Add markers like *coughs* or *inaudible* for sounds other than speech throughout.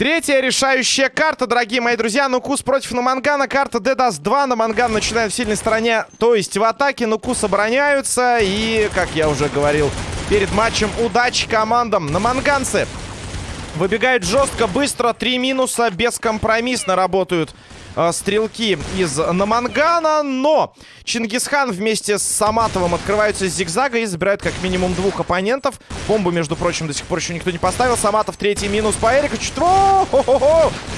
Третья решающая карта, дорогие мои друзья. Нукус против Намангана. Карта даст 2. Наманган начинает в сильной стороне, то есть в атаке. Нукус обороняются. И, как я уже говорил перед матчем, удачи командам. Наманганцы выбегают жестко, быстро. Три минуса, бескомпромиссно работают э, стрелки из Намангана. Но Чингисхан вместе с Саматовым открываются из зигзага и забирают как минимум двух оппонентов. Бомбу, между прочим, до сих пор еще никто не поставил. Саматов третий минус по Эрику.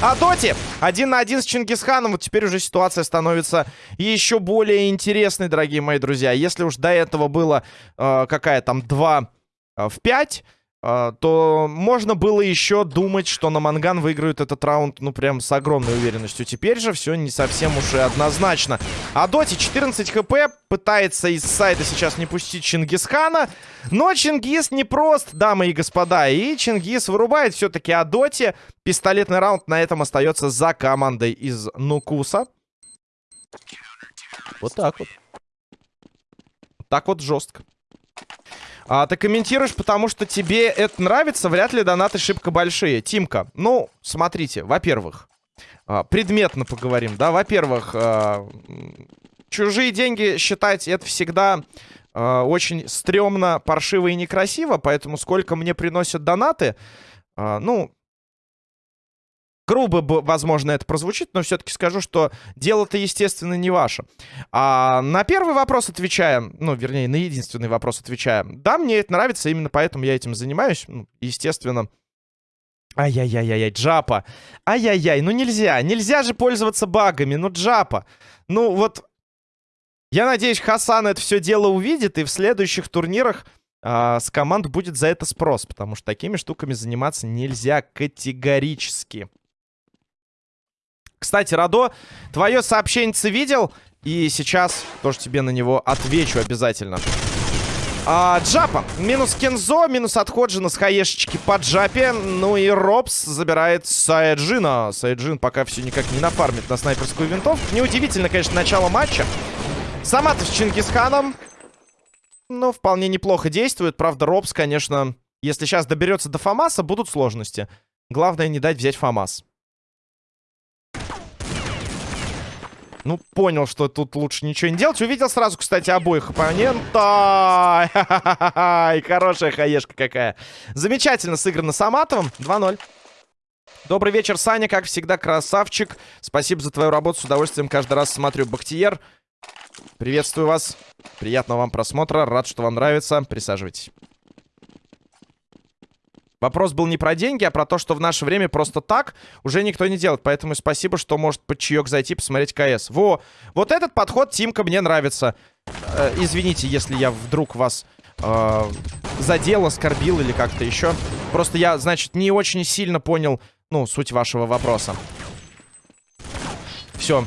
А Доти один на один с Чингисханом. Вот теперь уже ситуация становится еще более интересной, дорогие мои друзья. Если уж до этого было э, какая там 2 э, в 5 а, то можно было еще думать, что на Манган выиграют этот раунд, ну, прям с огромной уверенностью. Теперь же все не совсем уж и однозначно. А Доти 14 хп, пытается из сайта сейчас не пустить Чингисхана, но Чингис не прост, дамы и господа, и Чингис вырубает все-таки Адоти. Пистолетный раунд на этом остается за командой из Нукуса. Вот так вот. Так вот жестко. А, ты комментируешь, потому что тебе это нравится, вряд ли донаты шибко большие. Тимка, ну, смотрите, во-первых, а, предметно поговорим, да, во-первых, а, чужие деньги считать это всегда а, очень стрёмно, паршиво и некрасиво, поэтому сколько мне приносят донаты, ну, грубо, возможно, это прозвучит, но все-таки скажу, что дело-то, естественно, не ваше. А на первый вопрос отвечаем, ну, вернее, на единственный вопрос отвечаем. Да, мне это нравится, именно поэтому я этим занимаюсь. Ну, естественно. Ай-яй-яй-яй, Джапа. Ай-яй-яй, ну нельзя, нельзя же пользоваться багами, ну Джапа. Ну вот, я надеюсь, Хасан это все дело увидит, и в следующих турнирах а, с команд будет за это спрос, потому что такими штуками заниматься нельзя категорически. Кстати, Радо, твое сообщение видел? И сейчас тоже тебе на него отвечу обязательно. А, Джапа. Минус Кензо, минус отходжина с хаешечки по Джапе. Ну и Робс забирает Сайджина. Сайджин пока все никак не нафармит на снайперскую винтовку. Неудивительно, конечно, начало матча. Саматов с Чингисханом. Ну, вполне неплохо действует. Правда, Робс, конечно, если сейчас доберется до Фамаса, будут сложности. Главное не дать взять Фамас. Ну, понял, что тут лучше ничего не делать. Увидел сразу, кстати, обоих оппонента. *laughs* Хорошая хаешка какая. Замечательно сыграно Саматовым. 2-0. Добрый вечер, Саня. Как всегда, красавчик. Спасибо за твою работу. С удовольствием каждый раз смотрю. Бахтиер. Приветствую вас. Приятного вам просмотра. Рад, что вам нравится. Присаживайтесь. Вопрос был не про деньги, а про то, что в наше время просто так уже никто не делает. Поэтому спасибо, что может под чаек зайти, посмотреть КС. Во! Вот этот подход, Тимка, мне нравится. Э, извините, если я вдруг вас э, задел, оскорбил или как-то еще. Просто я, значит, не очень сильно понял, ну, суть вашего вопроса. Все.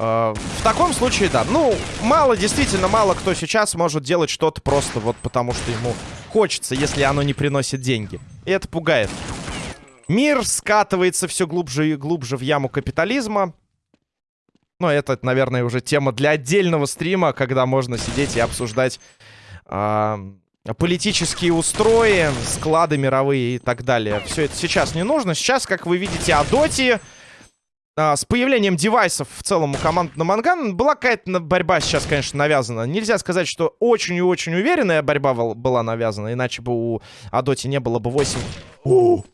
Э, в таком случае, да. Ну, мало, действительно, мало кто сейчас может делать что-то просто вот потому, что ему хочется, если оно не приносит деньги. И это пугает. Мир скатывается все глубже и глубже в яму капитализма. Но это, наверное, уже тема для отдельного стрима, когда можно сидеть и обсуждать э, политические устрои, склады мировые и так далее. Все это сейчас не нужно. Сейчас, как вы видите, о доте с появлением девайсов в целом у команды на Манган была какая-то борьба сейчас, конечно, навязана. Нельзя сказать, что очень и очень уверенная борьба была навязана, иначе бы у Адоти не было бы 8.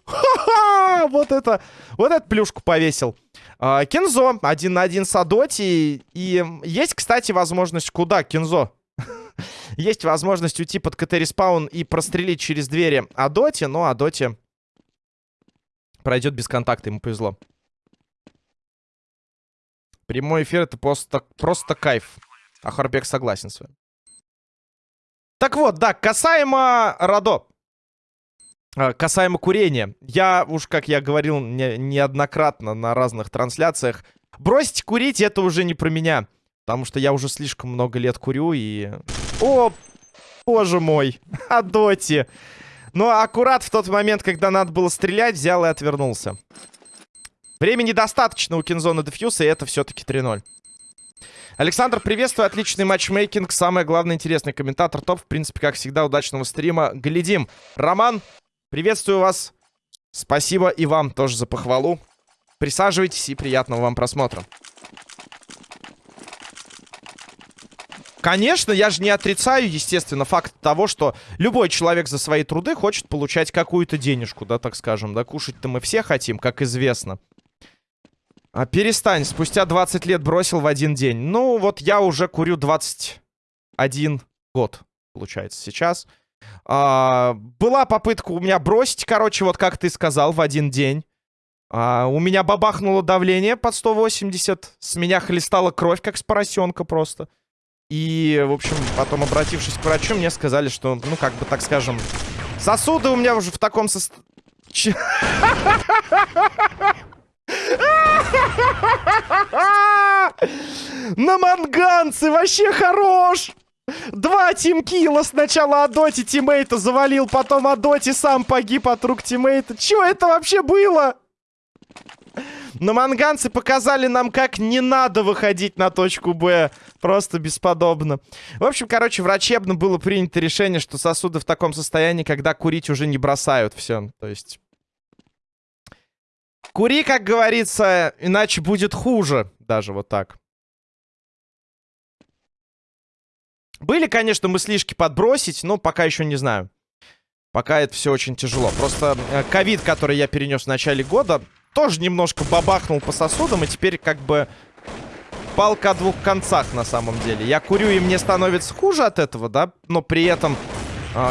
Ха-ха! Вот это, вот эту плюшку повесил. А, Кензо один на один с Адоти. И есть, кстати, возможность куда, Кензо? *laughs* есть возможность уйти под CT-респаун и прострелить через двери Адоти, но Адоти пройдет без контакта, ему повезло. Прямой эфир это просто, просто кайф. А Харбек согласен с вами. Так вот, да, касаемо Радо. А, касаемо курения. Я уж, как я говорил не, неоднократно на разных трансляциях, бросить курить это уже не про меня. Потому что я уже слишком много лет курю и... О, боже мой, *laughs* Адоти. Но аккурат в тот момент, когда надо было стрелять, взял и отвернулся. Времени достаточно у Кинзона Дефьюса, и это все-таки 3-0. Александр, приветствую, отличный матчмейкинг, самое главное, интересный комментатор топ, в принципе, как всегда, удачного стрима, глядим. Роман, приветствую вас, спасибо и вам тоже за похвалу. Присаживайтесь и приятного вам просмотра. Конечно, я же не отрицаю, естественно, факт того, что любой человек за свои труды хочет получать какую-то денежку, да, так скажем, да, кушать-то мы все хотим, как известно. А перестань, спустя 20 лет бросил в один день. Ну, вот я уже курю 21 год, получается, сейчас. А, была попытка у меня бросить, короче, вот как ты сказал, в один день. А, у меня бабахнуло давление под 180, с меня хлестала кровь, как с поросенка просто. И, в общем, потом, обратившись к врачу, мне сказали, что, ну, как бы, так скажем, сосуды у меня уже в таком состоянии... *laughs* На манганцы вообще хорош! Два тимкила сначала Адоти тиммейта завалил, потом Адоти сам погиб от рук тиммейта. Чё это вообще было? Но манганцы показали нам, как не надо выходить на точку Б. Просто бесподобно. В общем, короче, врачебно было принято решение, что сосуды в таком состоянии, когда курить уже не бросают. Все, то есть... Кури, как говорится, иначе будет хуже. Даже вот так. Были, конечно, мыслишки подбросить, но пока еще не знаю. Пока это все очень тяжело. Просто э, ковид, который я перенес в начале года, тоже немножко бабахнул по сосудам, и теперь как бы палка о двух концах на самом деле. Я курю, и мне становится хуже от этого, да, но при этом,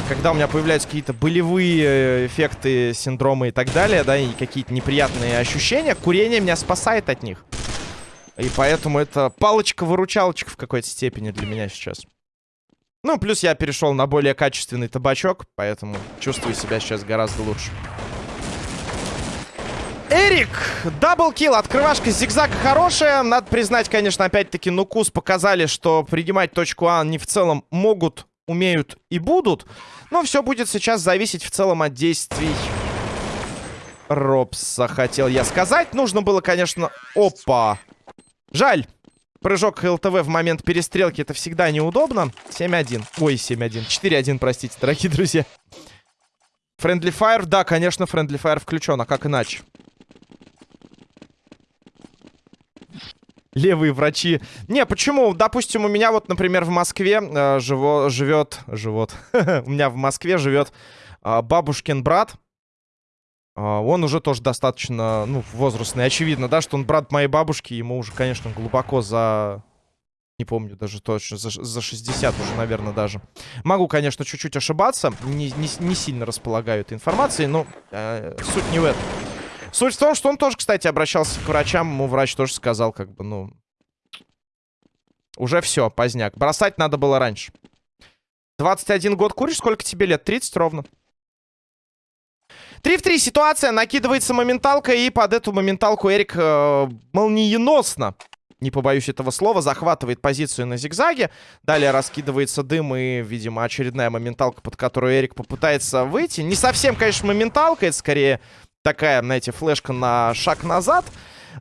когда у меня появляются какие-то болевые э, эффекты, синдромы и так далее, да, и какие-то неприятные ощущения, курение меня спасает от них. И поэтому это палочка-выручалочка в какой-то степени для меня сейчас. Ну, плюс я перешел на более качественный табачок, поэтому чувствую себя сейчас гораздо лучше. Эрик, даблкил, открывашка зигзага хорошая. Надо признать, конечно, опять-таки, Нукус показали, что принимать точку А они в целом могут, умеют и будут. Но все будет сейчас зависеть в целом от действий Робса, хотел я сказать. Нужно было, конечно... Опа! Жаль. Прыжок ЛТВ в момент перестрелки это всегда неудобно. 7-1. Ой, 7-1. 4-1, простите, дорогие друзья. Friendly Fire, да, конечно, Friendly Fire включен, а как иначе? Левые врачи. Не, почему? Допустим, у меня вот, например, в Москве э, живо, живет... Живот. *laughs* у меня в Москве живет э, бабушкин брат. Э, он уже тоже достаточно, ну, возрастный. Очевидно, да, что он брат моей бабушки. Ему уже, конечно, глубоко за... Не помню даже точно, за, за 60 уже, наверное, даже. Могу, конечно, чуть-чуть ошибаться. Не, не, не сильно располагаю этой информацией, но э, суть не в этом. Суть в том, что он тоже, кстати, обращался к врачам. Ему врач тоже сказал, как бы, ну... Уже все, поздняк. Бросать надо было раньше. 21 год куришь? Сколько тебе лет? 30 ровно. 3 в 3 ситуация. Накидывается моменталка. И под эту моменталку Эрик э, молниеносно, не побоюсь этого слова, захватывает позицию на зигзаге. Далее раскидывается дым и, видимо, очередная моменталка, под которую Эрик попытается выйти. Не совсем, конечно, моменталка. Это скорее такая, знаете, флешка на шаг назад.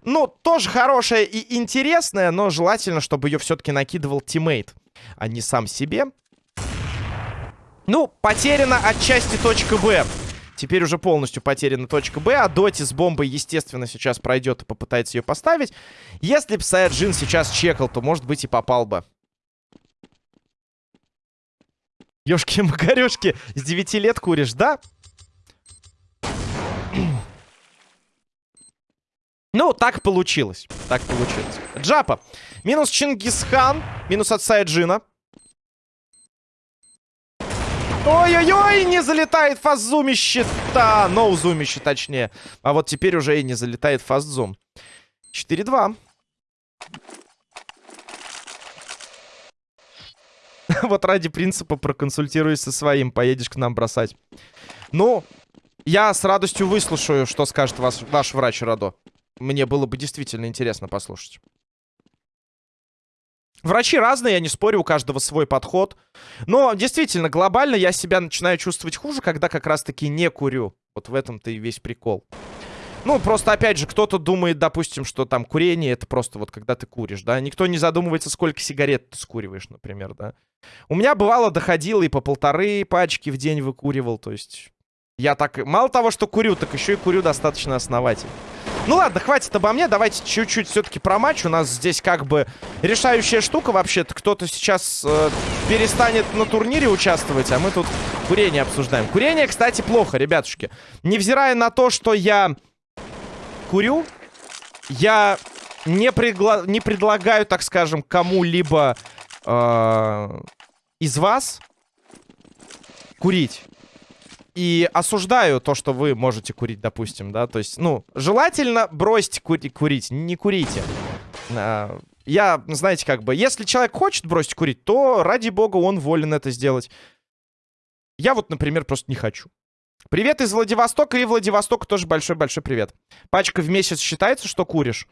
Ну, тоже хорошая и интересная, но желательно, чтобы ее все-таки накидывал тиммейт, а не сам себе. Ну, потеряна отчасти точка Б. Теперь уже полностью потеряна точка Б. А Доти с бомбой, естественно, сейчас пройдет и попытается ее поставить. Если бы Саяджин сейчас чекал, то, может быть, и попал бы. Ёшки-макарёшки, с 9 лет куришь, да? Ну, так получилось. Так получилось. Джапа. Минус Чингисхан. Минус от Сайджина. Ой-ой-ой, не залетает фаззумище. Да, ноузумище точнее. А вот теперь уже и не залетает фаззум. 4-2. *laughs* вот ради принципа проконсультируюсь со своим. Поедешь к нам бросать. Ну, я с радостью выслушаю, что скажет вас, ваш врач Радо. Мне было бы действительно интересно послушать. Врачи разные, я не спорю, у каждого свой подход. Но действительно, глобально я себя начинаю чувствовать хуже, когда как раз-таки не курю. Вот в этом-то и весь прикол. Ну, просто, опять же, кто-то думает, допустим, что там курение это просто вот когда ты куришь, да. Никто не задумывается, сколько сигарет ты скуриваешь, например, да. У меня бывало доходило и по полторы пачки в день выкуривал, то есть... Я так... Мало того, что курю, так еще и курю достаточно основательно. Ну ладно, хватит обо мне, давайте чуть-чуть все-таки про матч. У нас здесь как бы решающая штука вообще-то. Кто-то сейчас э, перестанет на турнире участвовать, а мы тут курение обсуждаем. Курение, кстати, плохо, ребятушки. Невзирая на то, что я курю, я не, пригла... не предлагаю, так скажем, кому-либо э, из вас курить. И осуждаю то, что вы можете курить, допустим, да. То есть, ну, желательно бросьте кури курить, не курите. А, я, знаете, как бы, если человек хочет бросить курить, то, ради бога, он волен это сделать. Я вот, например, просто не хочу. Привет из Владивостока, и Владивостоку тоже большой-большой привет. Пачка в месяц считается, что куришь?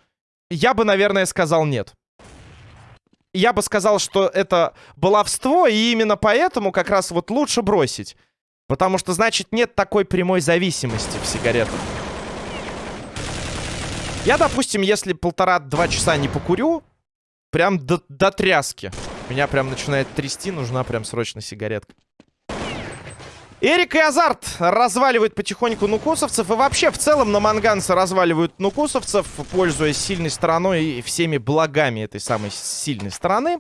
Я бы, наверное, сказал нет. Я бы сказал, что это баловство, и именно поэтому как раз вот лучше бросить. Потому что, значит, нет такой прямой зависимости в сигаретах. Я, допустим, если полтора-два часа не покурю, прям до, до тряски. Меня прям начинает трясти, нужна прям срочно сигаретка. Эрик и Азарт разваливают потихоньку нукусовцев. И вообще, в целом, на манганцы разваливают нукусовцев, пользуясь сильной стороной и всеми благами этой самой сильной стороны.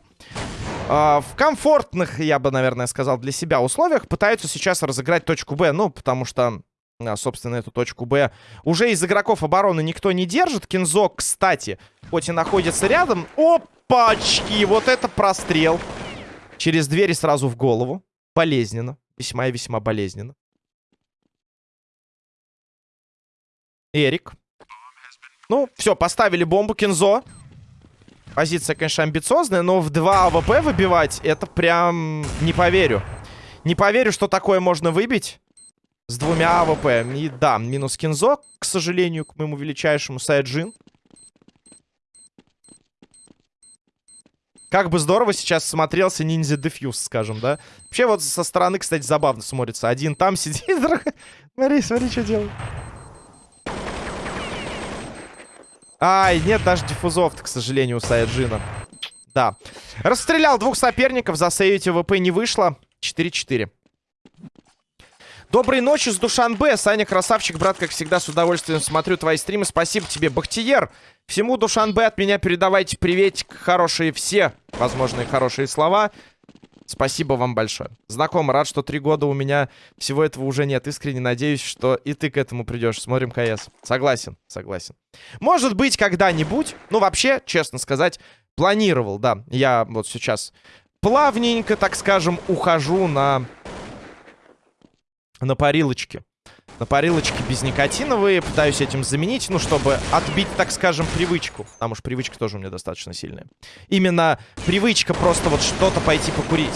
А, в комфортных, я бы, наверное, сказал, для себя условиях пытаются сейчас разыграть точку Б. Ну, потому что, а, собственно, эту точку Б уже из игроков обороны никто не держит. Кинзо, кстати, хоть и находится рядом. Опачки! Вот это прострел. Через двери сразу в голову. Болезненно. Весьма и весьма болезненно. Эрик. Ну, все, поставили бомбу. Кинзо. Позиция, конечно, амбициозная, но в 2 АВП выбивать, это прям не поверю. Не поверю, что такое можно выбить с двумя АВП. И да, минус Кинзо, к сожалению, к моему величайшему Сайджин. Как бы здорово сейчас смотрелся ninja defuse, скажем, да? Вообще вот со стороны, кстати, забавно смотрится. Один там *laughs* сидит, Смотри, смотри, что делает. Ай, нет даже диффузов к сожалению, у Саяджина. Да. Расстрелял двух соперников, засейвить ВП не вышло. 4-4. Доброй ночи с Душанбе. Саня, красавчик, брат, как всегда, с удовольствием смотрю твои стримы. Спасибо тебе, Бахтиер. Всему Душанбе от меня передавайте приветик, хорошие все возможные хорошие слова. Спасибо вам большое. Знаком, рад, что три года у меня всего этого уже нет. Искренне надеюсь, что и ты к этому придешь. Смотрим КС. Согласен, согласен. Может быть, когда-нибудь, ну, вообще, честно сказать, планировал, да. Я вот сейчас плавненько, так скажем, ухожу на на парилочке. На парилочке безникотиновые. Пытаюсь этим заменить, ну, чтобы отбить, так скажем, привычку. Потому что привычка тоже у меня достаточно сильная. Именно привычка просто вот что-то пойти покурить.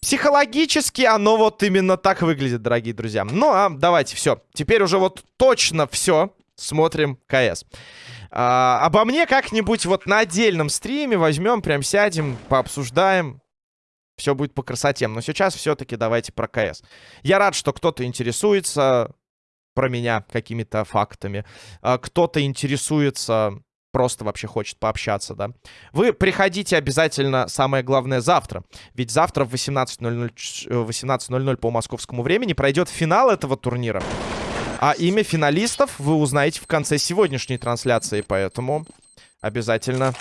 Психологически оно вот именно так выглядит, дорогие друзья. Ну, а давайте, все. Теперь уже вот точно все. Смотрим КС. А, обо мне как-нибудь вот на отдельном стриме возьмем, прям сядем, пообсуждаем. Все будет по красоте. Но сейчас все-таки давайте про КС. Я рад, что кто-то интересуется про меня какими-то фактами. А, кто-то интересуется, просто вообще хочет пообщаться, да. Вы приходите обязательно, самое главное, завтра. Ведь завтра в 18.00 18 э, по московскому времени пройдет финал этого турнира. А имя финалистов вы узнаете в конце сегодняшней трансляции, поэтому обязательно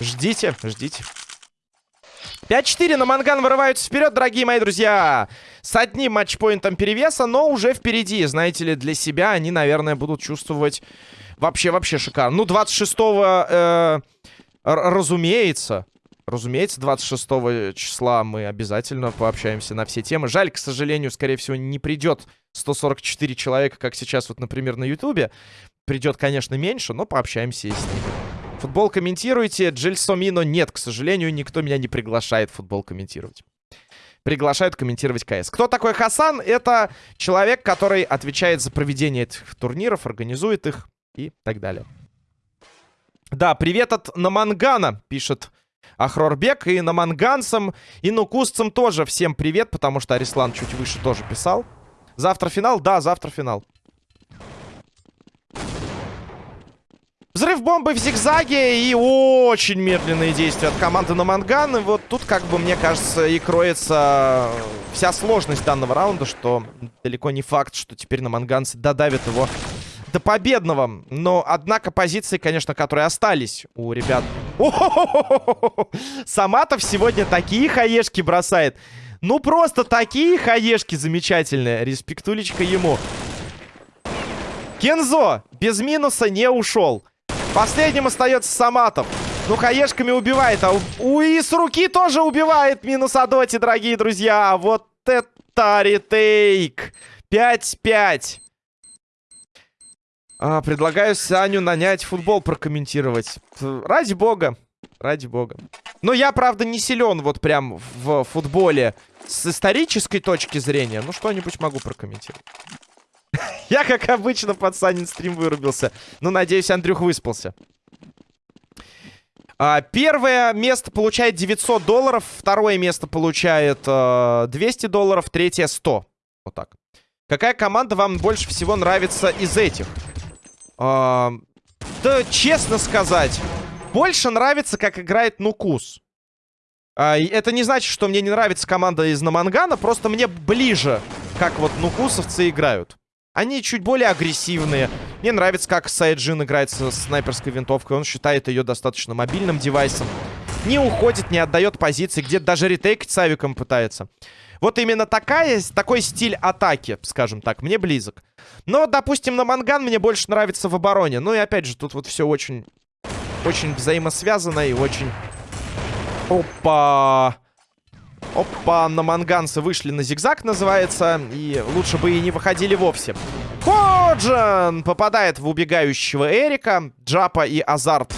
ждите, ждите. 5-4 на Манган вырываются вперед, дорогие мои друзья. С одним матчпоинтом перевеса, но уже впереди. Знаете ли, для себя они, наверное, будут чувствовать вообще-вообще шикарно. Ну, 26-го, э, разумеется, разумеется, 26 числа мы обязательно пообщаемся на все темы. Жаль, к сожалению, скорее всего, не придет 144 человека, как сейчас вот, например, на Ютубе. Придет, конечно, меньше, но пообщаемся и с ними. Футбол комментируйте. Джельсомино нет, к сожалению, никто меня не приглашает футбол комментировать. Приглашают комментировать КС. Кто такой Хасан? Это человек, который отвечает за проведение этих турниров, организует их и так далее. Да, привет от Намангана, пишет Ахрорбек. И наманганцам, и нукусцам тоже всем привет, потому что Арислан чуть выше тоже писал. Завтра финал? Да, завтра финал. Взрыв бомбы в зигзаге и очень медленные действия от команды на Манган. И вот тут, как бы, мне кажется, и кроется вся сложность данного раунда, что далеко не факт, что теперь на Манганцы додавят его до победного. Но, однако, позиции, конечно, которые остались у ребят. *laughs* Саматов сегодня такие хаешки бросает. Ну, просто такие хаешки замечательные. Респектулечка ему. Кензо без минуса не ушел. Последним остается Саматов. Ну, хаешками убивает. А у и с руки тоже убивает. Минус Адоти, дорогие друзья. Вот это ретейк. 5-5. А, предлагаю Саню нанять футбол прокомментировать. Ради бога. Ради бога. Но я, правда, не силен вот прям в футболе с исторической точки зрения. Ну, что-нибудь могу прокомментировать. *laughs* Я, как обычно, под Санин стрим вырубился. Ну, надеюсь, Андрюх выспался. А, первое место получает 900 долларов. Второе место получает а, 200 долларов. Третье 100. Вот так. Какая команда вам больше всего нравится из этих? А, да, честно сказать, больше нравится, как играет Нукус. А, это не значит, что мне не нравится команда из Намангана. Просто мне ближе, как вот нукусовцы играют. Они чуть более агрессивные. Мне нравится, как Сайджин играет с снайперской винтовкой. Он считает ее достаточно мобильным девайсом. Не уходит, не отдает позиции. Где-то даже ретейкать с авиком пытается. Вот именно такая, такой стиль атаки, скажем так, мне близок. Но, допустим, на Манган мне больше нравится в обороне. Ну и опять же, тут вот все очень, очень взаимосвязано и очень... Опа! Опа, на манганцы вышли на зигзаг, называется. И лучше бы и не выходили вовсе. Ходжин попадает в убегающего Эрика. Джапа и Азарт.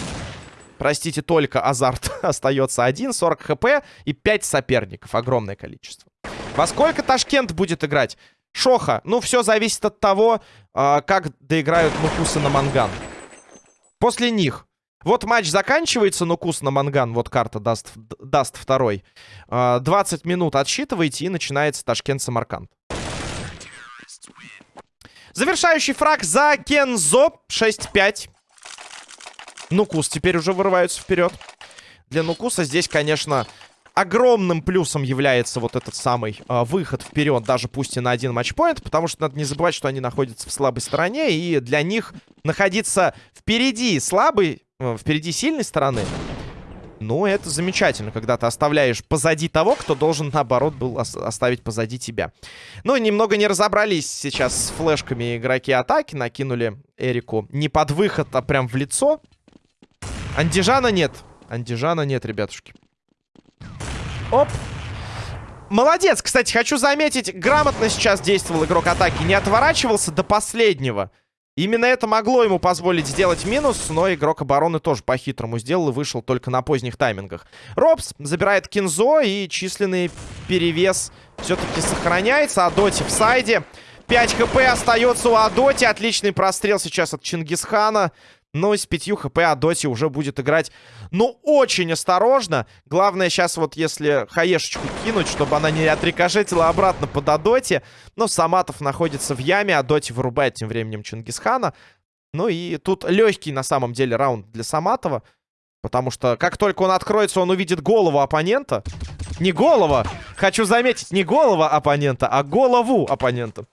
Простите, только Азарт *laughs* остается один. 40 хп и 5 соперников. Огромное количество. Во сколько Ташкент будет играть? Шоха. Ну, все зависит от того, а, как доиграют Мукусы на Манган. После них вот матч заканчивается, но кус на манган, вот карта даст, даст второй. 20 а, минут отсчитываете и начинается Ташкент-Самарканд. Завершающий фраг за Кензо. 6-5. Нукус теперь уже вырываются вперед. Для Нукуса здесь, конечно, огромным плюсом является вот этот самый э, выход вперед, даже пусть и на один матчпоинт, потому что надо не забывать, что они находятся в слабой стороне, и для них находиться впереди слабый впереди сильной стороны, ну, это замечательно, когда ты оставляешь позади того, кто должен, наоборот, был оставить позади тебя. Ну, немного не разобрались сейчас с флешками игроки атаки. Накинули Эрику не под выход, а прям в лицо. Андижана нет. Андижана нет, ребятушки. Оп. Молодец, кстати, хочу заметить, грамотно сейчас действовал игрок атаки. Не отворачивался до последнего. Именно это могло ему позволить сделать минус, но игрок обороны тоже по-хитрому сделал и вышел только на поздних таймингах. Робс забирает Кинзо и численный перевес все-таки сохраняется. Адоти в сайде. 5 хп остается у Адоти. Отличный прострел сейчас от Чингисхана. Но с 5 хп Адоти уже будет играть, ну, очень осторожно. Главное сейчас вот, если хаешечку кинуть, чтобы она не отрикошетила обратно под Адоти. Но Саматов находится в яме, Адоти вырубает тем временем Чингисхана. Ну и тут легкий, на самом деле, раунд для Саматова. Потому что как только он откроется, он увидит голову оппонента. Не голова! Хочу заметить, не голова оппонента, а голову оппонента.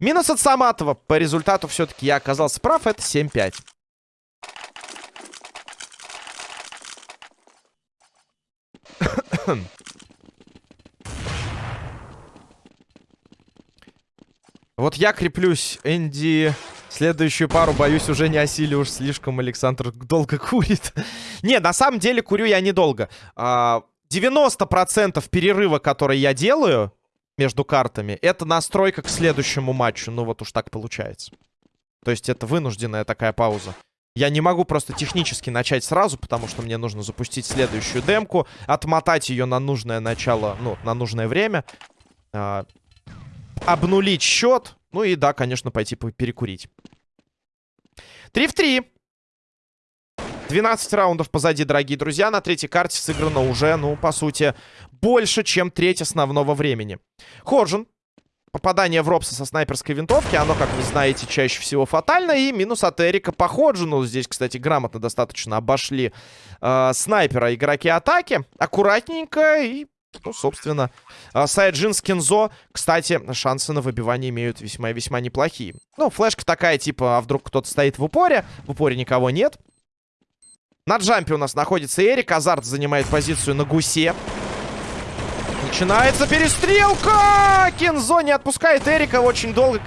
Минус от Саматова. По результату все-таки я оказался прав. Это 7-5. *coughs* Вот я креплюсь, Энди. Следующую пару, боюсь, уже не осилю уж слишком Александр долго *laughs* курит. не, на самом деле курю я недолго. 90% а, перерыва, который я делаю между картами, это настройка к следующему матчу. Ну вот уж так получается. То есть это вынужденная такая пауза. Я не могу просто технически начать сразу, потому что мне нужно запустить следующую демку, отмотать ее на нужное начало, ну, на нужное время, э, обнулить счет, ну и да, конечно, пойти перекурить. 3 в 3. 12 раундов позади, дорогие друзья. На третьей карте сыграно уже, ну, по сути, больше, чем треть основного времени. Хоржин попадание в Робса со снайперской винтовки, оно, как вы знаете, чаще всего фатально. И минус от Эрика по Ходжину. Здесь, кстати, грамотно достаточно обошли э, снайпера игроки атаки. Аккуратненько и ну, собственно, а, Сайджин с Кензо, кстати, шансы на выбивание имеют весьма и весьма неплохие. Ну, флешка такая, типа, а вдруг кто-то стоит в упоре. В упоре никого нет. На джампе у нас находится Эрик. Азарт занимает позицию на гусе. Начинается перестрелка! Кензо не отпускает Эрика очень долго.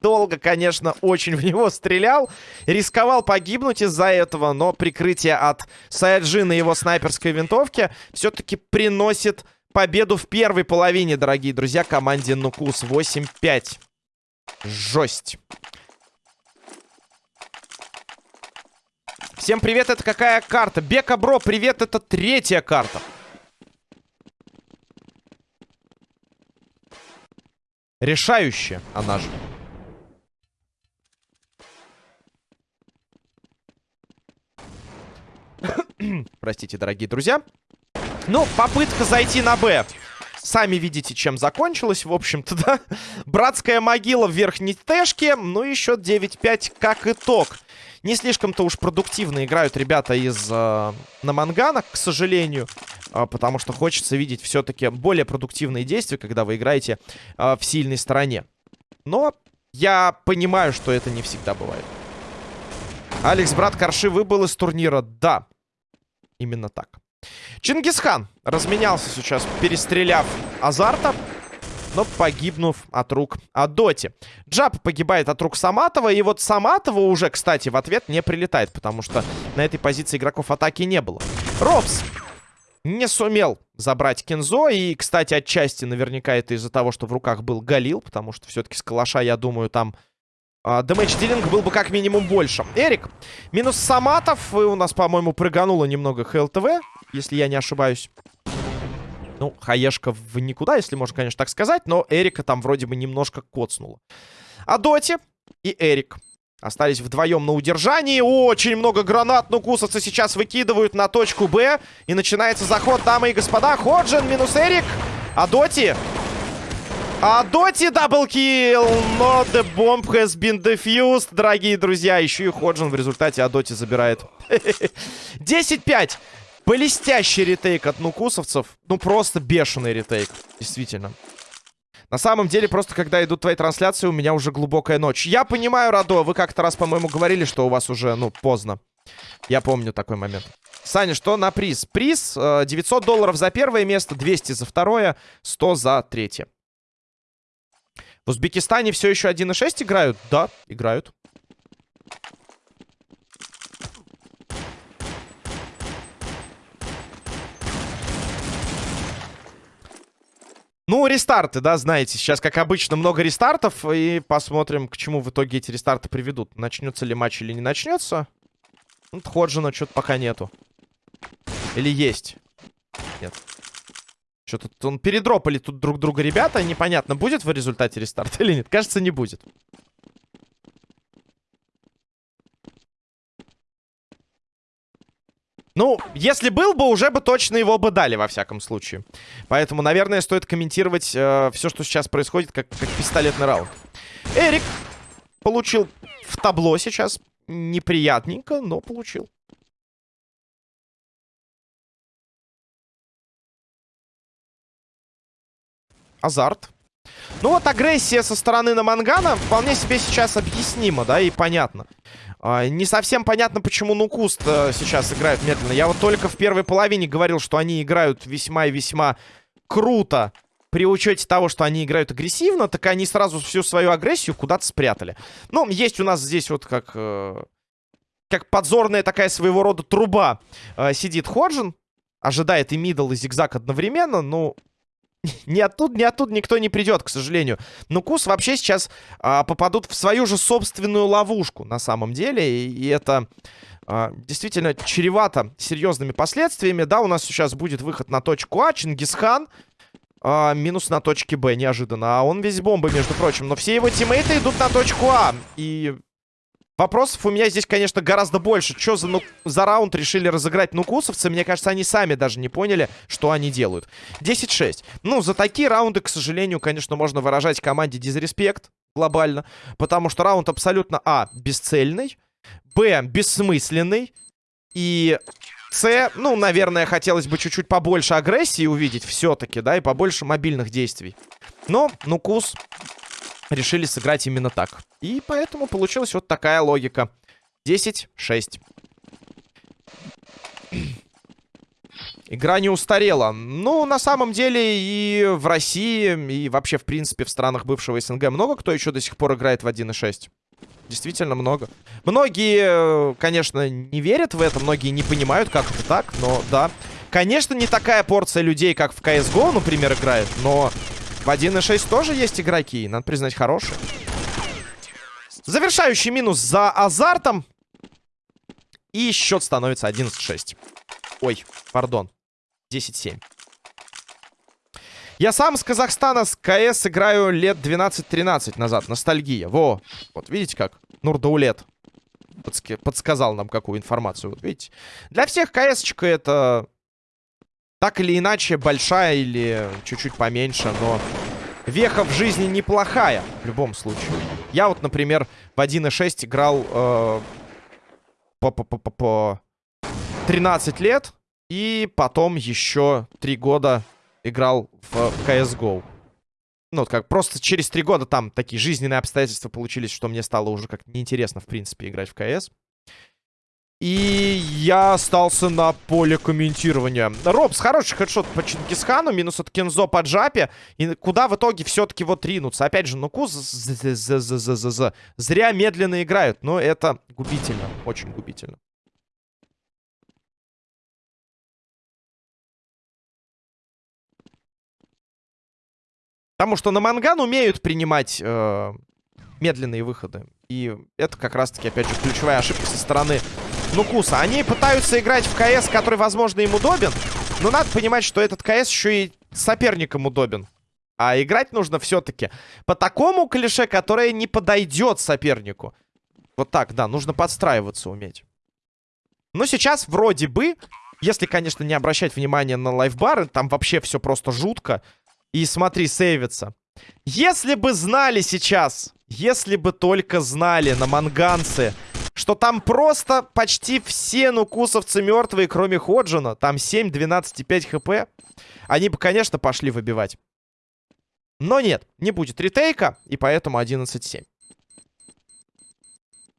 Долго, конечно, очень в него стрелял. Рисковал погибнуть из-за этого, но прикрытие от Саяджина и его снайперской винтовки все-таки приносит победу в первой половине, дорогие друзья, команде Нукус 8-5. Жесть. Всем привет, это какая карта? Бека Бро, привет, это третья карта. Решающая она же. *coughs* Простите, дорогие друзья. Ну, попытка зайти на Б. Сами видите, чем закончилось, в общем-то, *laughs* да? Братская могила в верхней тэшке. Ну, еще 9-5 как итог. Не слишком-то уж продуктивно играют ребята из э, Намангана, к сожалению. Э, потому что хочется видеть все-таки более продуктивные действия, когда вы играете э, в сильной стороне. Но я понимаю, что это не всегда бывает. Алекс, брат Карши, выбыл из турнира. Да, именно так. Чингисхан разменялся сейчас, перестреляв Азарта, но погибнув от рук Адоти. Джаб погибает от рук Саматова, и вот Саматова уже, кстати, в ответ не прилетает, потому что на этой позиции игроков атаки не было. Робс не сумел забрать Кензо, и, кстати, отчасти наверняка это из-за того, что в руках был Галил, потому что все-таки с калаша, я думаю, там а, Дэмэдж дилинг был бы как минимум больше. Эрик, минус Саматов. И у нас, по-моему, прыгануло немного ХЛТВ, если я не ошибаюсь. Ну, хаешка в никуда, если можно, конечно, так сказать. Но Эрика там вроде бы немножко коцнуло. А Доти и Эрик остались вдвоем на удержании. Очень много гранат, нукусовцы сейчас выкидывают на точку Б. И начинается заход, дамы и господа. Ходжин минус Эрик. А Доти а Доти double kill, но the bomb has been defused, дорогие друзья. Еще и Ходжин в результате Адоти забирает. *laughs* 10-5. Блестящий retake от нукусовцев. Ну, просто бешеный retake. Действительно. На самом деле, просто когда идут твои трансляции, у меня уже глубокая ночь. Я понимаю, Радо, вы как-то раз, по-моему, говорили, что у вас уже, ну, поздно. Я помню такой момент. Саня, что на приз? Приз 900 э, долларов за первое место, 200 за второе, 100 за третье. В Узбекистане все еще 1.6 играют? Да, играют. Ну, рестарты, да, знаете. Сейчас, как обычно, много рестартов. И посмотрим, к чему в итоге эти рестарты приведут. Начнется ли матч или не начнется. Ну, Ходжина что-то пока нету. Или есть? Нет. Что тут он передропали тут друг друга ребята. Непонятно, будет в результате рестарта *laughs* или нет. Кажется, не будет. Ну, если был бы, уже бы точно его бы дали, во всяком случае. Поэтому, наверное, стоит комментировать э, все, что сейчас происходит, как, как пистолетный раунд. Эрик получил в табло сейчас. Неприятненько, но получил. азарт. Ну вот агрессия со стороны Намангана вполне себе сейчас объяснима, да, и понятно. А, не совсем понятно, почему Нукуст а, сейчас играет медленно. Я вот только в первой половине говорил, что они играют весьма и весьма круто. При учете того, что они играют агрессивно, так они сразу всю свою агрессию куда-то спрятали. Ну, есть у нас здесь вот как... Э, как подзорная такая своего рода труба э, сидит Ходжин. Ожидает и мидл, и зигзаг одновременно. Ну, ни оттуда, ни оттуда никто не придет, к сожалению. Но Кус вообще сейчас а, попадут в свою же собственную ловушку, на самом деле. И, и это а, действительно чревато серьезными последствиями. Да, у нас сейчас будет выход на точку А. Чингисхан а, минус на точке Б, неожиданно. А он весь бомбы, между прочим. Но все его тиммейты идут на точку А. И Вопросов у меня здесь, конечно, гораздо больше. Что за, ну, за раунд решили разыграть нукусовцы? Мне кажется, они сами даже не поняли, что они делают. 10-6. Ну, за такие раунды, к сожалению, конечно, можно выражать команде дизреспект глобально. Потому что раунд абсолютно, а, бесцельный, б, бессмысленный. И с, ну, наверное, хотелось бы чуть-чуть побольше агрессии увидеть все-таки, да, и побольше мобильных действий. Но Нукус решили сыграть именно так. И поэтому получилась вот такая логика. 10-6. Игра не устарела. Ну, на самом деле, и в России, и вообще, в принципе, в странах бывшего СНГ много кто еще до сих пор играет в 1.6. Действительно много. Многие, конечно, не верят в это, многие не понимают, как это так, но да. Конечно, не такая порция людей, как в CSGO, например, играет, но в 1.6 тоже есть игроки, надо признать, хорошие. Завершающий минус за азартом. И счет становится 11-6. Ой, пардон. 10-7. Я сам с Казахстана с КС играю лет 12-13 назад. Ностальгия. Во. Вот видите как? Нурдаулет подск... подсказал нам какую информацию. Вот видите? Для всех КС-чка это так или иначе большая или чуть-чуть поменьше, но веха в жизни неплохая в любом случае. Я вот, например, в 1.6 играл э, по, по, по, по 13 лет и потом еще 3 года играл в CSGO. Ну, как просто через три года там такие жизненные обстоятельства получились, что мне стало уже как неинтересно, в принципе, играть в CS. И я остался на поле комментирования. Робс, хороший хедшот по Чингисхану, минус от Кензо по джапе. И куда в итоге все-таки вот ринуться? Опять же, Нуку зря медленно играют, но это губительно, очень губительно. Потому что на Манган умеют принимать э, медленные выходы. И это как раз-таки, опять же, ключевая ошибка со стороны Нукуса. Они пытаются играть в КС, который, возможно, им удобен. Но надо понимать, что этот КС еще и соперникам удобен. А играть нужно все-таки по такому клише, которое не подойдет сопернику. Вот так, да, нужно подстраиваться уметь. Но сейчас вроде бы, если, конечно, не обращать внимания на лайфбары, там вообще все просто жутко. И смотри, сейвится. Если бы знали сейчас, если бы только знали на манганце, что там просто почти все нукусовцы мертвые, кроме Ходжина, там 7, 12 и 5 хп, они бы, конечно, пошли выбивать. Но нет, не будет ретейка, и поэтому 11-7.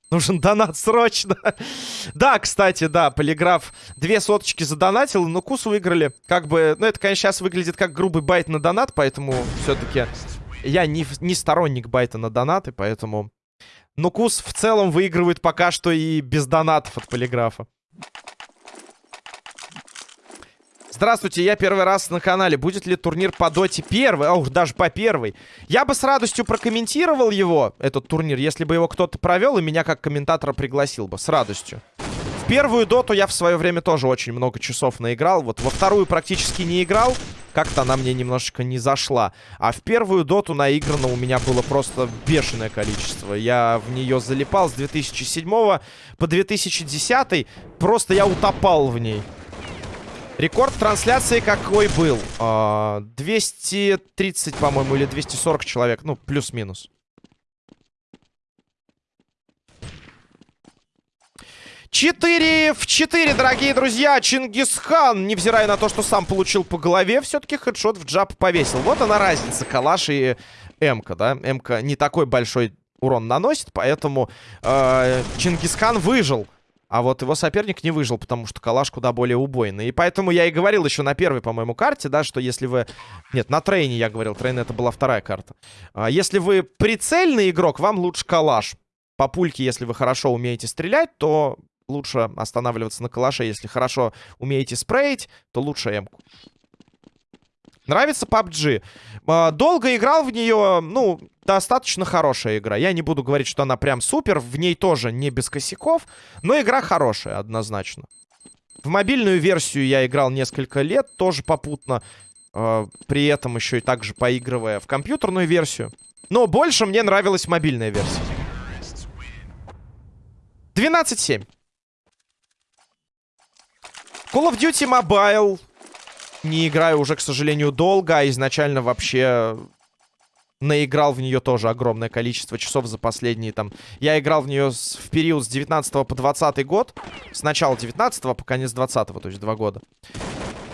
Нужен донат срочно. *laughs* да, кстати, да, полиграф две соточки задонатил, но кус выиграли. Как бы, ну это, конечно, сейчас выглядит как грубый байт на донат, поэтому все-таки я не, не сторонник байта на донаты, поэтому... Но кус в целом выигрывает пока что и без донатов от полиграфа. Здравствуйте, я первый раз на канале. Будет ли турнир по доте первый? Уж даже по первой. Я бы с радостью прокомментировал его, этот турнир, если бы его кто-то провел и меня как комментатора пригласил бы. С радостью. Первую доту я в свое время тоже очень много часов наиграл. Вот во вторую практически не играл. Как-то она мне немножечко не зашла. А в первую доту наиграно у меня было просто бешеное количество. Я в нее залипал с 2007 по 2010. Просто я утопал в ней. Рекорд трансляции какой был? 230, а, по-моему, или 240 человек. Ну, плюс-минус. Четыре в четыре, дорогие друзья. Чингисхан, невзирая на то, что сам получил по голове, все-таки хедшот в джаб повесил. Вот она разница, калаш и МК, да? МК не такой большой урон наносит, поэтому э, Чингисхан выжил. А вот его соперник не выжил, потому что калаш куда более убойный. И поэтому я и говорил еще на первой, по-моему, карте, да, что если вы... Нет, на трейне я говорил, трейн это была вторая карта. А, если вы прицельный игрок, вам лучше калаш. По пульке, если вы хорошо умеете стрелять, то лучше останавливаться на калаше. Если хорошо умеете спреить, то лучше эмку. Нравится PUBG. А, долго играл в нее, ну, достаточно хорошая игра. Я не буду говорить, что она прям супер. В ней тоже не без косяков. Но игра хорошая, однозначно. В мобильную версию я играл несколько лет, тоже попутно. А, при этом еще и также поигрывая в компьютерную версию. Но больше мне нравилась мобильная версия. 12-7. Call of Duty Mobile. Не играю уже, к сожалению, долго, а изначально вообще наиграл в нее тоже огромное количество часов за последние там... Я играл в нее в период с 19 по 20 год. С начала 19 по конец 20 то есть два года.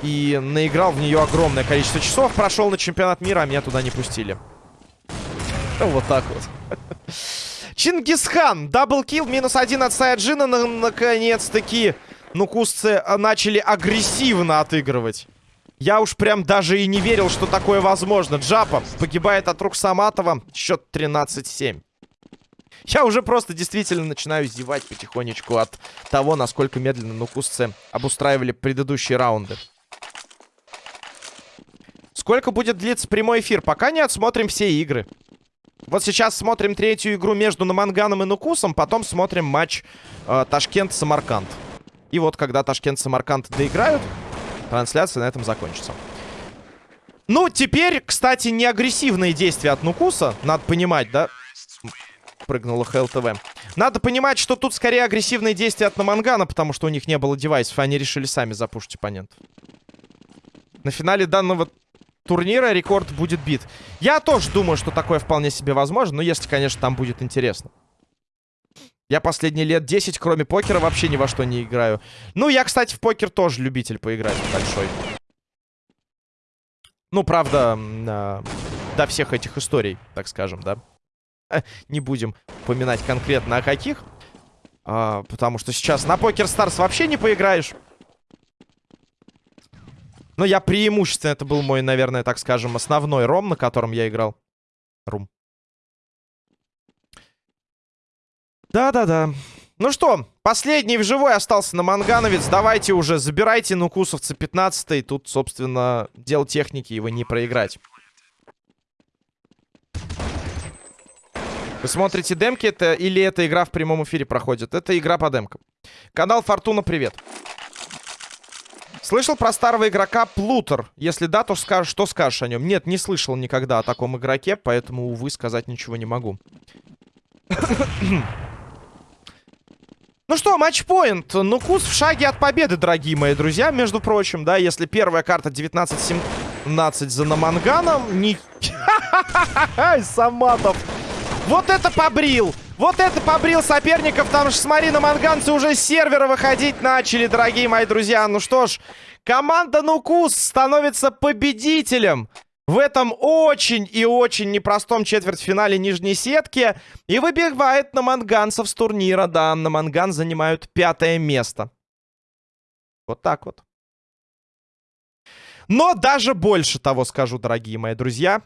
И наиграл в нее огромное количество часов. Прошел на чемпионат мира, а меня туда не пустили. *laughs* Вот так вот. *laughs* Чингисхан. Даблкил. Минус один от Саяджина. Наконец-таки. Ну, кусцы начали агрессивно отыгрывать. Я уж прям даже и не верил, что такое возможно. Джапа погибает от рук Саматова. Счет 13-7. Я уже просто действительно начинаю издевать потихонечку от того, насколько медленно нукусцы обустраивали предыдущие раунды. Сколько будет длиться прямой эфир? Пока не отсмотрим все игры. Вот сейчас смотрим третью игру между Наманганом и Нукусом, потом смотрим матч э, Ташкент-Самарканд. И вот когда Ташкент-Самарканд доиграют, трансляция на этом закончится. Ну, теперь, кстати, не агрессивные действия от Нукуса, надо понимать, да? Прыгнула ХЛТВ. Надо понимать, что тут скорее агрессивные действия от Намангана, потому что у них не было девайсов, и они решили сами запушить оппонентов. На финале данного турнира рекорд будет бит. Я тоже думаю, что такое вполне себе возможно, но если, конечно, там будет интересно. Я последние лет 10, кроме покера, вообще ни во что не играю. Ну, я, кстати, в покер тоже любитель поиграть большой. Ну, правда, э, до всех этих историй, так скажем, да. Не будем упоминать конкретно о каких. А, потому что сейчас на покер Старс вообще не поиграешь. Но я преимущественно, это был мой, наверное, так скажем, основной ром, на котором я играл. Рум. Да-да-да. Ну что, последний в живой остался на Мангановец. Давайте уже, забирайте нукусовца 15 -й. Тут, собственно, дело техники, его не проиграть. Вы смотрите демки это или эта игра в прямом эфире проходит? Это игра по демкам. Канал Фортуна, привет. Слышал про старого игрока Плутер? Если да, то скажешь, что скажешь о нем? Нет, не слышал никогда о таком игроке, поэтому, увы, сказать ничего не могу. Ну что, матчпоинт. Ну, кус в шаге от победы, дорогие мои друзья. Между прочим, да, если первая карта 19-17 за Наманганом... Не... *laughs* Саматов. Вот это побрил. Вот это побрил соперников. Там же, смотри, на манганцы уже с сервера выходить начали, дорогие мои друзья. Ну что ж, команда Нукус становится победителем в этом очень и очень непростом четвертьфинале нижней сетки. И выбивает на манганцев с турнира. Да, на манган занимают пятое место. Вот так вот. Но даже больше того скажу, дорогие мои друзья.